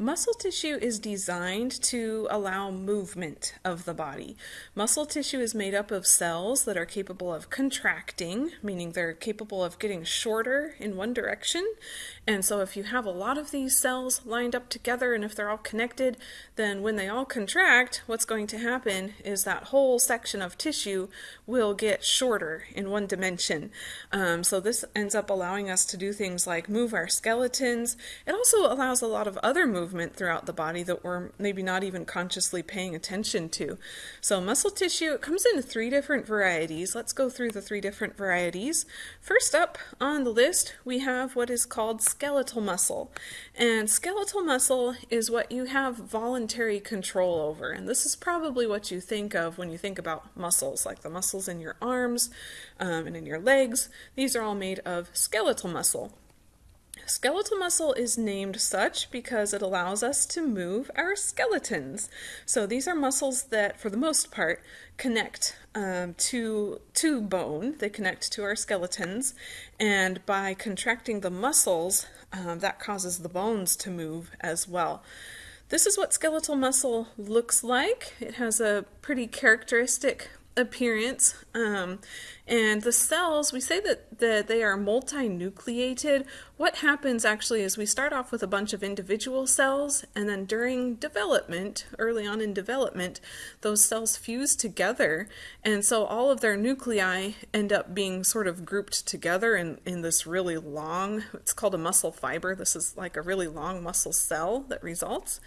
Muscle tissue is designed to allow movement of the body. Muscle tissue is made up of cells that are capable of contracting, meaning they're capable of getting shorter in one direction. And so if you have a lot of these cells lined up together and if they're all connected, then when they all contract, what's going to happen is that whole section of tissue will get shorter in one dimension. Um, so this ends up allowing us to do things like move our skeletons. It also allows a lot of other movement movement throughout the body that we're maybe not even consciously paying attention to. So muscle tissue, it comes in three different varieties. Let's go through the three different varieties. First up on the list, we have what is called skeletal muscle. And skeletal muscle is what you have voluntary control over. And this is probably what you think of when you think about muscles, like the muscles in your arms um, and in your legs. These are all made of skeletal muscle. Skeletal muscle is named such because it allows us to move our skeletons. So these are muscles that, for the most part, connect um, to, to bone. They connect to our skeletons. And by contracting the muscles, um, that causes the bones to move as well. This is what skeletal muscle looks like. It has a pretty characteristic appearance. Um, and the cells, we say that, that they are multinucleated. What happens actually is we start off with a bunch of individual cells, and then during development, early on in development, those cells fuse together. And so all of their nuclei end up being sort of grouped together in, in this really long, it's called a muscle fiber. This is like a really long muscle cell that results.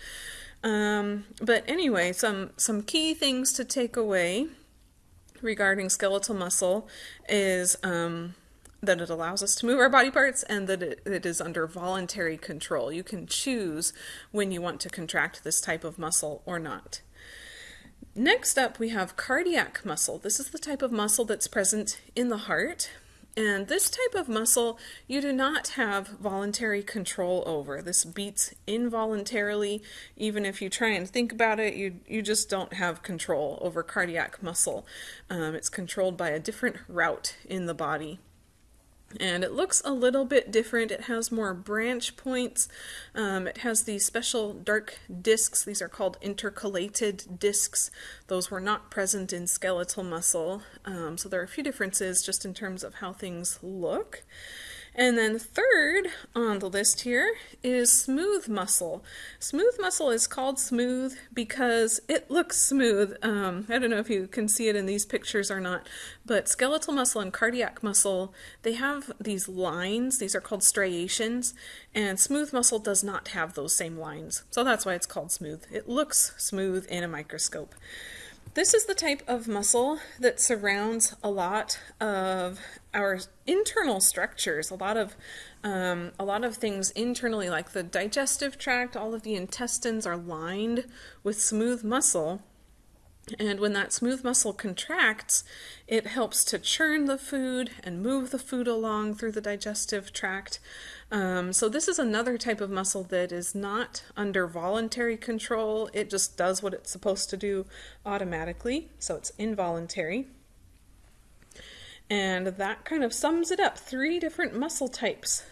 Um, but anyway, some, some key things to take away regarding skeletal muscle is um, that it allows us to move our body parts and that it, it is under voluntary control. You can choose when you want to contract this type of muscle or not. Next up, we have cardiac muscle. This is the type of muscle that's present in the heart. And this type of muscle you do not have voluntary control over. This beats involuntarily. Even if you try and think about it, you, you just don't have control over cardiac muscle. Um, it's controlled by a different route in the body and it looks a little bit different. It has more branch points. Um, it has these special dark discs. These are called intercalated discs. Those were not present in skeletal muscle. Um, so there are a few differences just in terms of how things look. And then third on the list here is smooth muscle. Smooth muscle is called smooth because it looks smooth. Um, I don't know if you can see it in these pictures or not, but skeletal muscle and cardiac muscle, they have these lines. These are called striations, and smooth muscle does not have those same lines. So that's why it's called smooth. It looks smooth in a microscope. This is the type of muscle that surrounds a lot of our internal structures, a lot of um, a lot of things internally, like the digestive tract, all of the intestines are lined with smooth muscle. And when that smooth muscle contracts, it helps to churn the food and move the food along through the digestive tract. Um, so this is another type of muscle that is not under voluntary control. It just does what it's supposed to do automatically, so it's involuntary. And that kind of sums it up. Three different muscle types